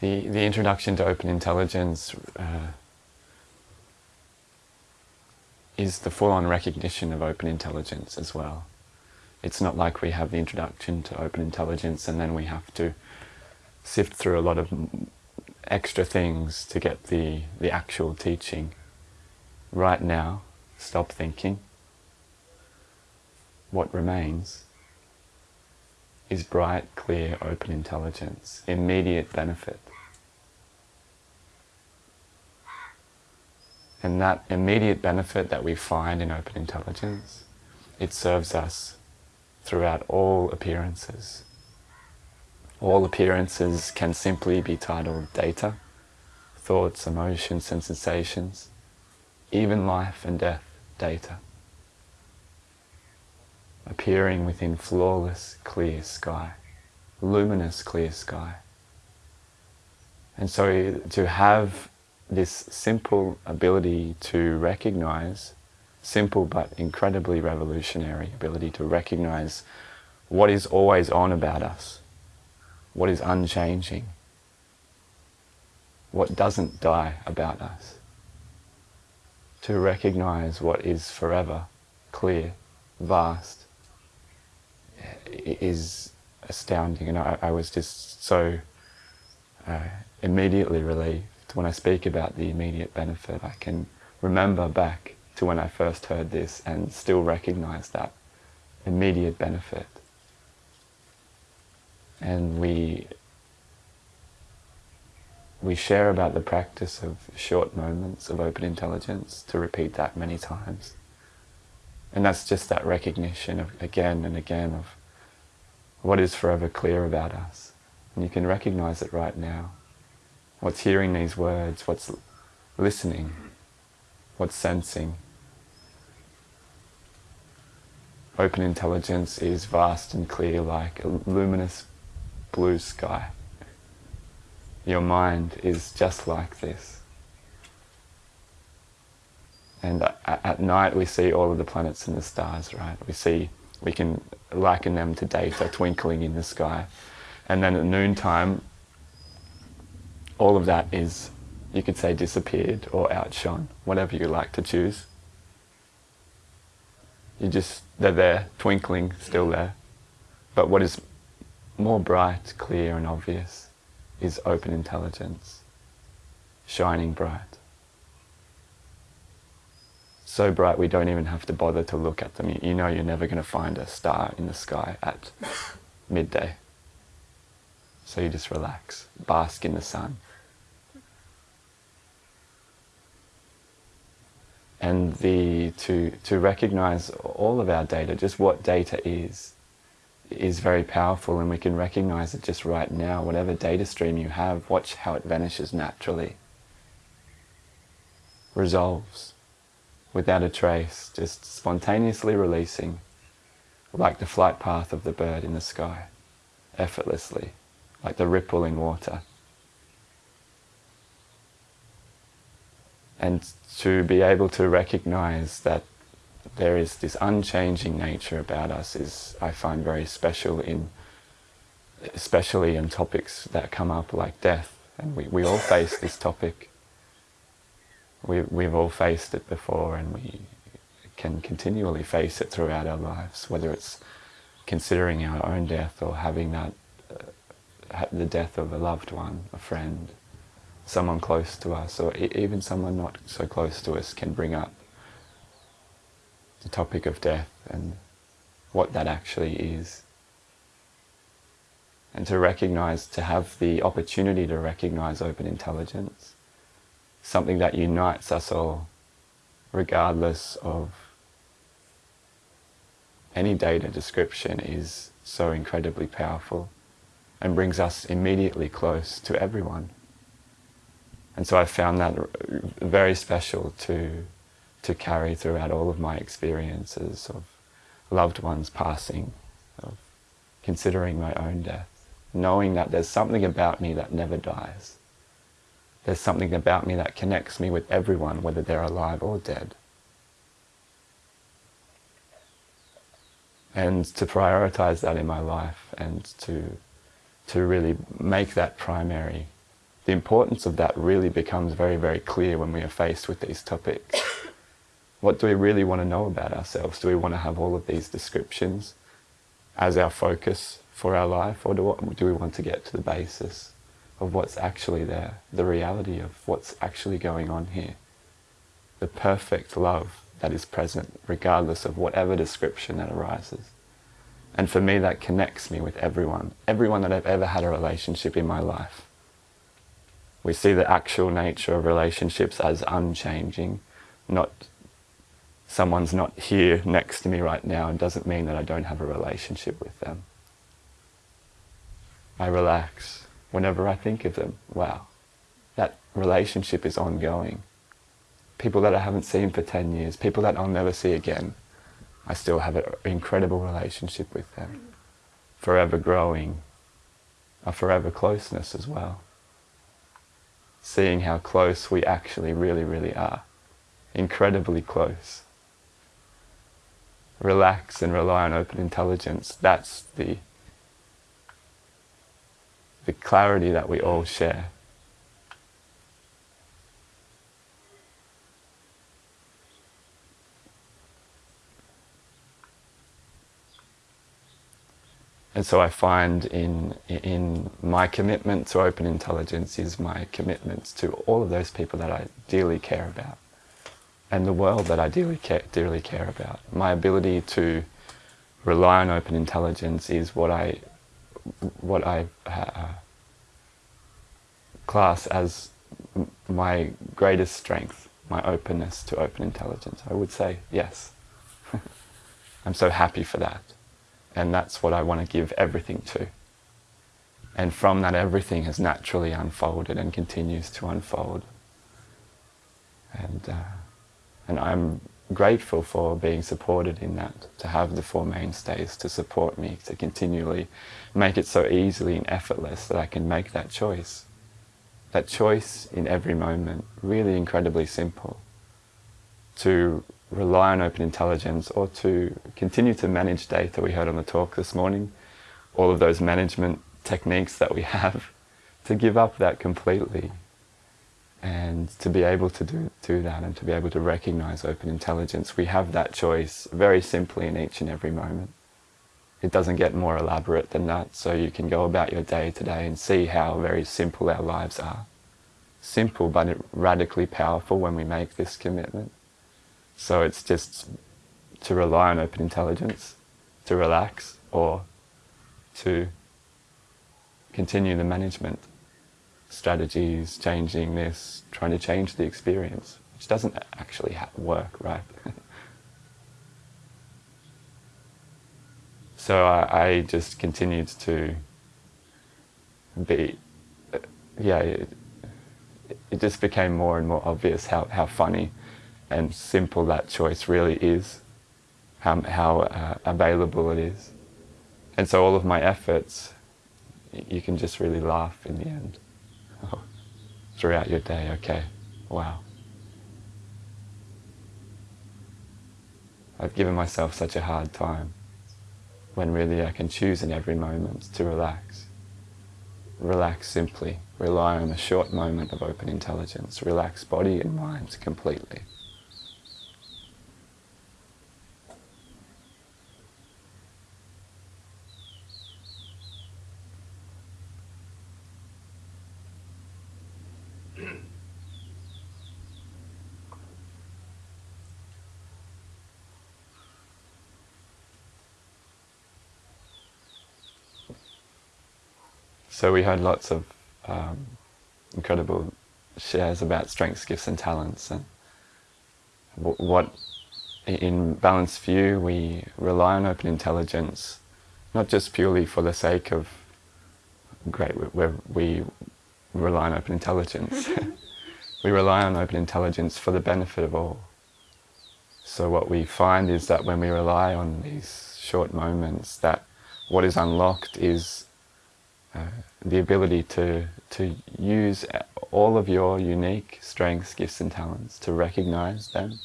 the, the introduction to open intelligence uh, is the full-on recognition of open intelligence as well. It's not like we have the introduction to open intelligence and then we have to sift through a lot of extra things to get the, the actual teaching. Right now, stop thinking. What remains is bright, clear, open intelligence, immediate benefit. And that immediate benefit that we find in open intelligence, it serves us throughout all appearances. All appearances can simply be titled data, thoughts, emotions and sensations, even life and death data, appearing within flawless clear sky, luminous clear sky. And so to have this simple ability to recognize, simple but incredibly revolutionary ability to recognize what is always on about us, what is unchanging, what doesn't die about us. To recognize what is forever, clear, vast, is astounding. And I, I was just so uh, immediately relieved when I speak about the immediate benefit. I can remember back to when I first heard this and still recognize that immediate benefit. And we we share about the practice of short moments of open intelligence to repeat that many times. And that's just that recognition of again and again of what is forever clear about us. And you can recognize it right now. What's hearing these words, what's listening, what's sensing. Open intelligence is vast and clear like a luminous blue sky. Your mind is just like this. And at night we see all of the planets and the stars, right? We see, we can liken them to data twinkling in the sky. And then at noontime, all of that is, you could say, disappeared or outshone, whatever you like to choose. You just, they're there, twinkling, still there. But what is more bright, clear and obvious is open intelligence, shining bright. So bright we don't even have to bother to look at them. You know you're never going to find a star in the sky at midday. So you just relax, bask in the sun. And the to to recognize all of our data, just what data is, is very powerful, and we can recognize it just right now. Whatever data stream you have, watch how it vanishes naturally, resolves, without a trace, just spontaneously releasing, like the flight path of the bird in the sky, effortlessly, like the ripple in water. And to be able to recognize that there is this unchanging nature about us is, I find, very special in, especially in topics that come up like death. And we, we all face this topic. We, we've all faced it before and we can continually face it throughout our lives, whether it's considering our own death or having that, uh, the death of a loved one, a friend, someone close to us or even someone not so close to us can bring up the topic of death and what that actually is. And to recognize, to have the opportunity to recognize open intelligence, something that unites us all, regardless of any data description is so incredibly powerful and brings us immediately close to everyone. And so I found that very special to, to carry throughout all of my experiences of loved ones passing, of considering my own death, knowing that there's something about me that never dies. There's something about me that connects me with everyone, whether they're alive or dead. And to prioritize that in my life and to, to really make that primary the importance of that really becomes very, very clear when we are faced with these topics. what do we really want to know about ourselves? Do we want to have all of these descriptions as our focus for our life, or do, do we want to get to the basis of what's actually there, the reality of what's actually going on here, the perfect love that is present, regardless of whatever description that arises? And for me, that connects me with everyone, everyone that I've ever had a relationship in my life. We see the actual nature of relationships as unchanging, not someone's not here next to me right now and doesn't mean that I don't have a relationship with them. I relax whenever I think of them. Wow, that relationship is ongoing. People that I haven't seen for 10 years, people that I'll never see again, I still have an incredible relationship with them. Forever growing, a forever closeness as well seeing how close we actually really, really are. Incredibly close. Relax and rely on open intelligence. That's the, the clarity that we all share. And so I find in, in my commitment to open intelligence is my commitment to all of those people that I dearly care about and the world that I dearly care, dearly care about. My ability to rely on open intelligence is what I, what I uh, class as my greatest strength, my openness to open intelligence. I would say yes. I'm so happy for that. And that's what I want to give everything to. And from that, everything has naturally unfolded and continues to unfold. And, uh, and I'm grateful for being supported in that, to have the Four Mainstays to support me, to continually make it so easily and effortless that I can make that choice. That choice in every moment, really incredibly simple. To rely on open intelligence or to continue to manage data we heard on the talk this morning, all of those management techniques that we have, to give up that completely and to be able to do, do that and to be able to recognize open intelligence. We have that choice very simply in each and every moment. It doesn't get more elaborate than that, so you can go about your day today and see how very simple our lives are. Simple but radically powerful when we make this commitment. So it's just to rely on open intelligence, to relax, or to continue the management strategies, changing this, trying to change the experience, which doesn't actually work, right? so I, I, just continued to be, uh, yeah, it, it just became more and more obvious how, how funny and simple that choice really is, how, uh, available it is. And so all of my efforts, you can just really laugh in the end. Throughout your day, okay, wow. I've given myself such a hard time when really I can choose in every moment to relax. Relax simply, rely on a short moment of open intelligence, relax body and mind completely. So we heard lots of um, incredible shares about strengths, gifts and talents and what in Balanced View we rely on open intelligence not just purely for the sake of great where we rely on open intelligence. We rely on open intelligence for the benefit of all. So what we find is that when we rely on these short moments that what is unlocked is uh, the ability to, to use all of your unique strengths, gifts and talents, to recognize them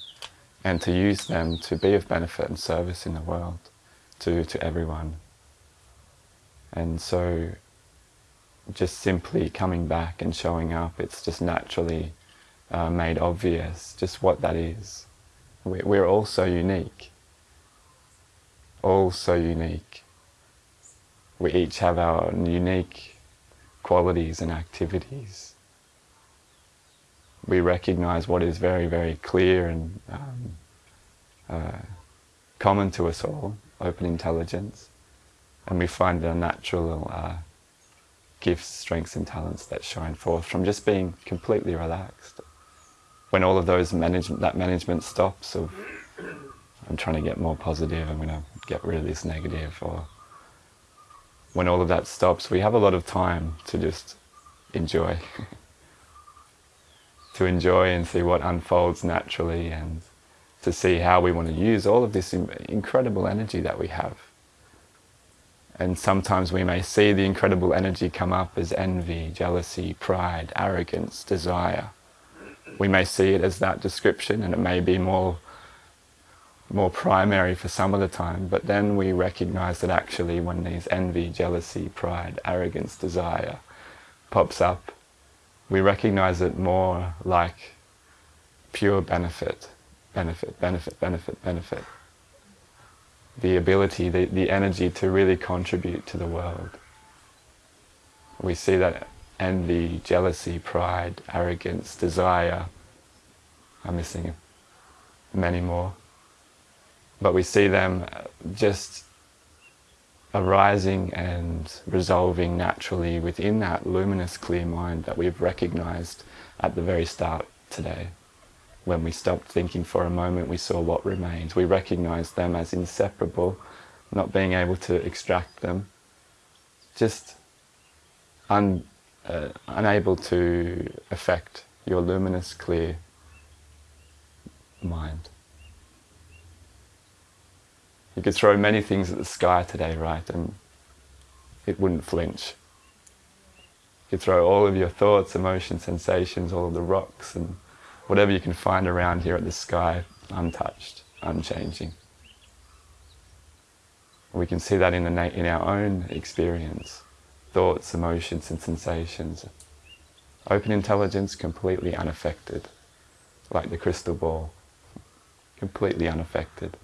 and to use them to be of benefit and service in the world to, to everyone. And so just simply coming back and showing up. It's just naturally uh, made obvious just what that is. We're all so unique. All so unique. We each have our unique qualities and activities. We recognize what is very, very clear and um, uh, common to us all, open intelligence, and we find our natural uh, gifts, strengths and talents that shine forth from just being completely relaxed. When all of those management, that management stops of, I'm trying to get more positive, I'm going to get rid of this negative, or when all of that stops, we have a lot of time to just enjoy. to enjoy and see what unfolds naturally and to see how we want to use all of this incredible energy that we have. And sometimes we may see the incredible energy come up as envy, jealousy, pride, arrogance, desire. We may see it as that description and it may be more, more primary for some of the time, but then we recognize that actually when these envy, jealousy, pride, arrogance, desire pops up, we recognize it more like pure benefit, benefit, benefit, benefit, benefit the ability, the, the energy to really contribute to the world. We see that envy, jealousy, pride, arrogance, desire, I'm missing many more. But we see them just arising and resolving naturally within that luminous clear mind that we've recognized at the very start today. When we stopped thinking for a moment, we saw what remains. We recognized them as inseparable, not being able to extract them, just un, uh, unable to affect your luminous, clear mind. You could throw many things at the sky today, right, and it wouldn't flinch. You could throw all of your thoughts, emotions, sensations, all of the rocks and whatever you can find around here at the sky, untouched, unchanging. We can see that in, the in our own experience, thoughts, emotions and sensations. Open intelligence, completely unaffected, like the crystal ball, completely unaffected.